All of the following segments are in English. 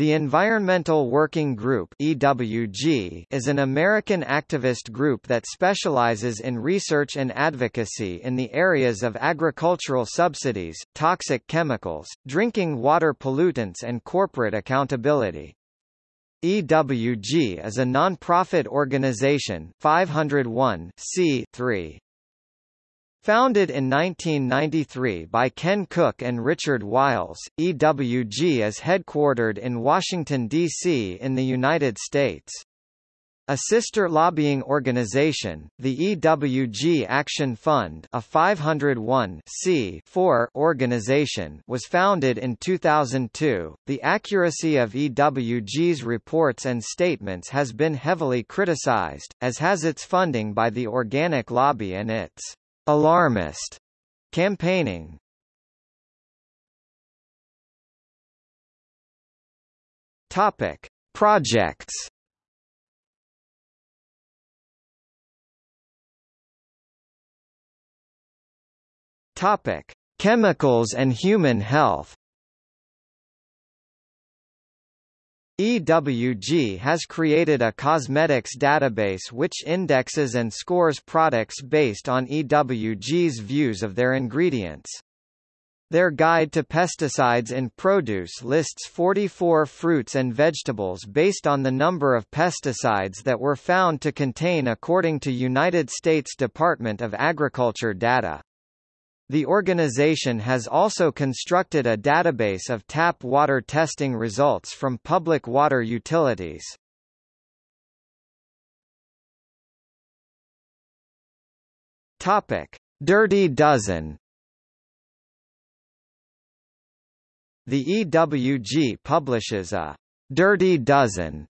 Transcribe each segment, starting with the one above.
The Environmental Working Group EWG is an American activist group that specializes in research and advocacy in the areas of agricultural subsidies, toxic chemicals, drinking water pollutants and corporate accountability. EWG is a non-profit organization 501 3 Founded in 1993 by Ken Cook and Richard Wiles, EWG is headquartered in Washington, D.C. in the United States. A sister lobbying organization, the EWG Action Fund a 501 organization was founded in 2002. The accuracy of EWG's reports and statements has been heavily criticized, as has its funding by the organic lobby and its alarmist campaigning. Topic: Projects. Topic: Chemicals and human health. EWG has created a cosmetics database which indexes and scores products based on EWG's views of their ingredients. Their Guide to Pesticides in Produce lists 44 fruits and vegetables based on the number of pesticides that were found to contain according to United States Department of Agriculture data. The organization has also constructed a database of tap water testing results from public water utilities. Topic: Dirty Dozen. The EWG publishes a Dirty Dozen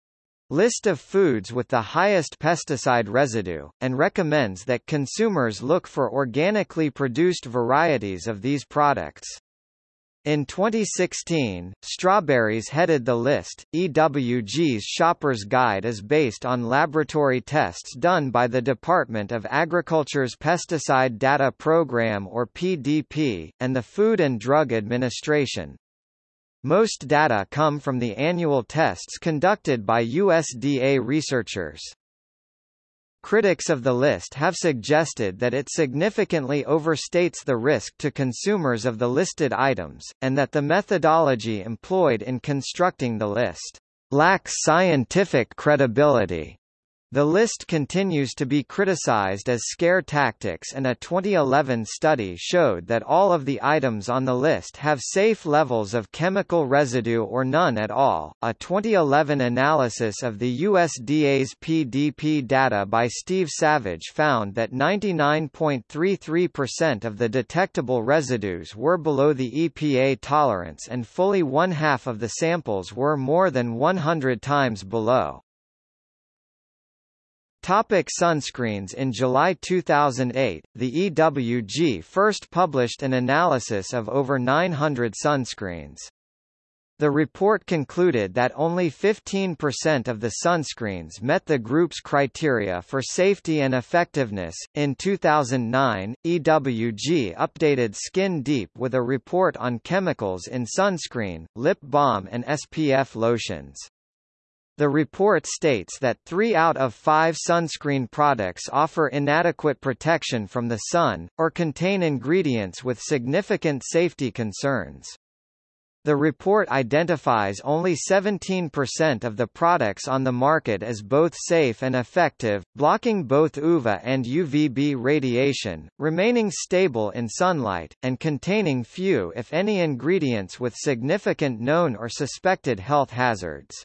list of foods with the highest pesticide residue, and recommends that consumers look for organically produced varieties of these products. In 2016, strawberries headed the list. EWG's Shopper's Guide is based on laboratory tests done by the Department of Agriculture's Pesticide Data Program or PDP, and the Food and Drug Administration. Most data come from the annual tests conducted by USDA researchers. Critics of the list have suggested that it significantly overstates the risk to consumers of the listed items, and that the methodology employed in constructing the list lacks scientific credibility. The list continues to be criticized as scare tactics and a 2011 study showed that all of the items on the list have safe levels of chemical residue or none at all. A 2011 analysis of the USDA's PDP data by Steve Savage found that 99.33% of the detectable residues were below the EPA tolerance and fully one half of the samples were more than 100 times below. Topic sunscreens In July 2008, the EWG first published an analysis of over 900 sunscreens. The report concluded that only 15% of the sunscreens met the group's criteria for safety and effectiveness. In 2009, EWG updated Skin Deep with a report on chemicals in sunscreen, lip balm, and SPF lotions. The report states that three out of five sunscreen products offer inadequate protection from the sun, or contain ingredients with significant safety concerns. The report identifies only 17% of the products on the market as both safe and effective, blocking both UVA and UVB radiation, remaining stable in sunlight, and containing few if any ingredients with significant known or suspected health hazards.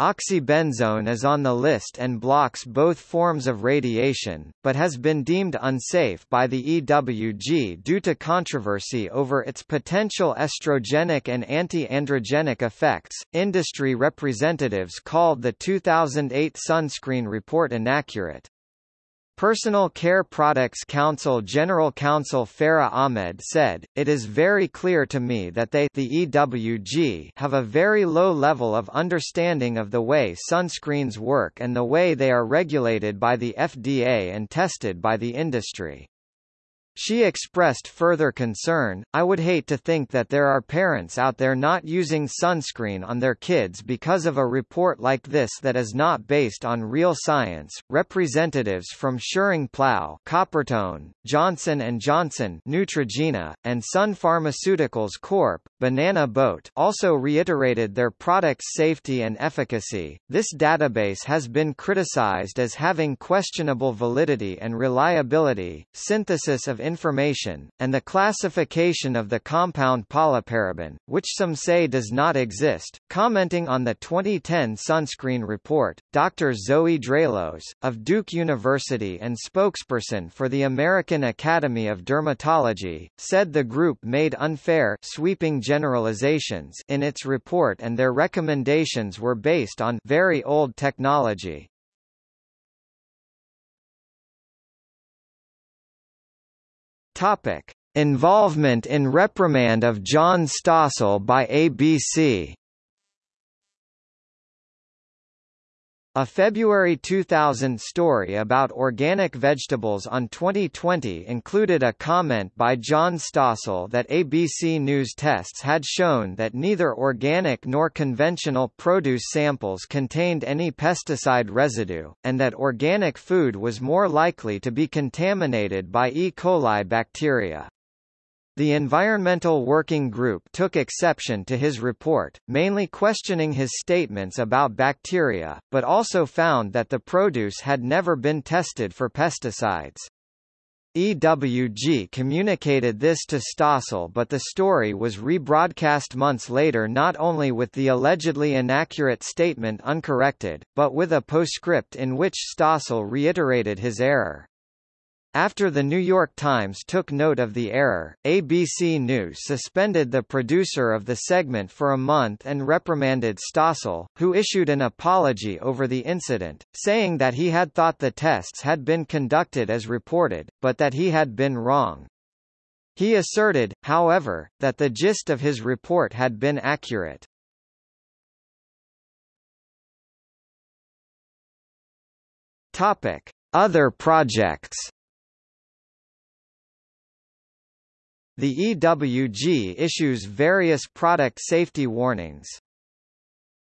Oxybenzone is on the list and blocks both forms of radiation, but has been deemed unsafe by the EWG due to controversy over its potential estrogenic and anti-androgenic effects. Industry representatives called the 2008 sunscreen report inaccurate. Personal Care Products Council General Counsel Farah Ahmed said, It is very clear to me that they the EWG have a very low level of understanding of the way sunscreens work and the way they are regulated by the FDA and tested by the industry. She expressed further concern, I would hate to think that there are parents out there not using sunscreen on their kids because of a report like this that is not based on real science. Representatives from Schering-Plough, Coppertone, Johnson & Johnson, Neutrogena, and Sun Pharmaceuticals Corp., Banana Boat also reiterated their product's safety and efficacy. This database has been criticized as having questionable validity and reliability. Synthesis of information, and the classification of the compound polyparaben, which some say does not exist. Commenting on the 2010 sunscreen report, Dr. Zoe Draelos, of Duke University and spokesperson for the American Academy of Dermatology, said the group made unfair sweeping generalizations in its report and their recommendations were based on very old technology. Topic: Involvement in reprimand of John Stossel by ABC. A February 2000 story about organic vegetables on 2020 included a comment by John Stossel that ABC News tests had shown that neither organic nor conventional produce samples contained any pesticide residue, and that organic food was more likely to be contaminated by E. coli bacteria. The Environmental Working Group took exception to his report, mainly questioning his statements about bacteria, but also found that the produce had never been tested for pesticides. EWG communicated this to Stossel but the story was rebroadcast months later not only with the allegedly inaccurate statement uncorrected, but with a postscript in which Stossel reiterated his error. After the New York Times took note of the error, ABC News suspended the producer of the segment for a month and reprimanded Stossel, who issued an apology over the incident, saying that he had thought the tests had been conducted as reported, but that he had been wrong. He asserted, however, that the gist of his report had been accurate. Topic: Other projects The EWG issues various product safety warnings.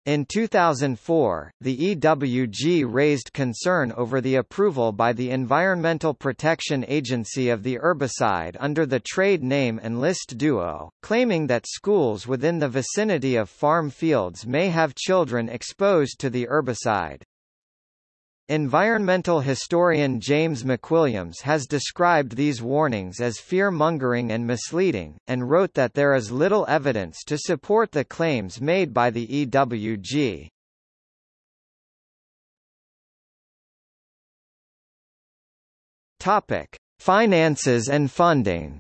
In 2004, the EWG raised concern over the approval by the Environmental Protection Agency of the herbicide under the trade name Enlist Duo, claiming that schools within the vicinity of farm fields may have children exposed to the herbicide. Environmental historian James McWilliams has described these warnings as fear-mongering and misleading, and wrote that there is little evidence to support the claims made by the EWG. Topic: Finances and funding.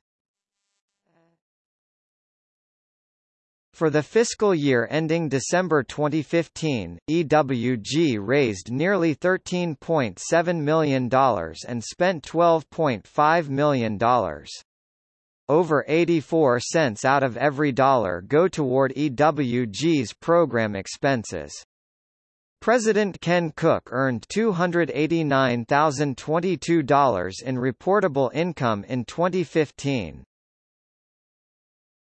For the fiscal year ending December 2015, EWG raised nearly $13.7 million and spent $12.5 million. Over 84 cents out of every dollar go toward EWG's program expenses. President Ken Cook earned $289,022 in reportable income in 2015.